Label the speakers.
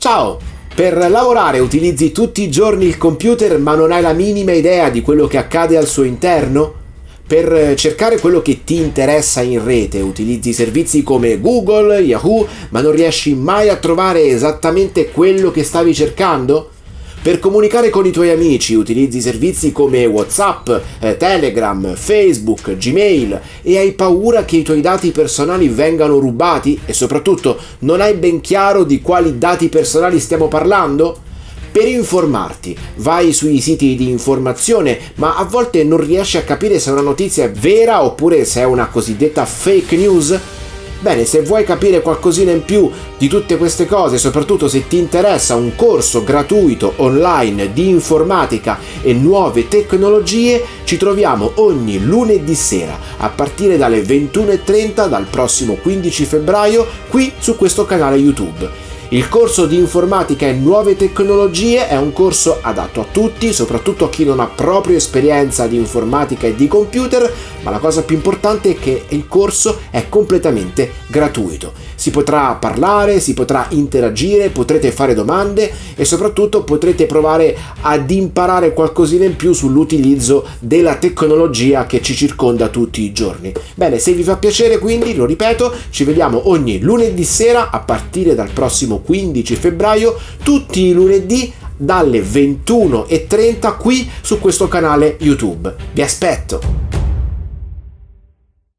Speaker 1: Ciao! Per lavorare utilizzi tutti i giorni il computer ma non hai la minima idea di quello che accade al suo interno? Per cercare quello che ti interessa in rete utilizzi servizi come Google, Yahoo, ma non riesci mai a trovare esattamente quello che stavi cercando? Per comunicare con i tuoi amici utilizzi servizi come WhatsApp, eh, Telegram, Facebook, Gmail e hai paura che i tuoi dati personali vengano rubati e soprattutto non hai ben chiaro di quali dati personali stiamo parlando? Per informarti, vai sui siti di informazione, ma a volte non riesci a capire se una notizia è vera oppure se è una cosiddetta fake news? Bene, se vuoi capire qualcosina in più di tutte queste cose, soprattutto se ti interessa un corso gratuito online di informatica e nuove tecnologie, ci troviamo ogni lunedì sera a partire dalle 21.30 dal prossimo 15 febbraio qui su questo canale YouTube. Il corso di informatica e nuove tecnologie è un corso adatto a tutti, soprattutto a chi non ha proprio esperienza di informatica e di computer, ma la cosa più importante è che il corso è completamente gratuito. Si potrà parlare, si potrà interagire, potrete fare domande e soprattutto potrete provare ad imparare qualcosina in più sull'utilizzo della tecnologia che ci circonda tutti i giorni. Bene, se vi fa piacere quindi, lo ripeto, ci vediamo ogni lunedì sera a partire dal prossimo 15 febbraio, tutti i lunedì dalle 21.30 qui su questo canale YouTube. Vi aspetto!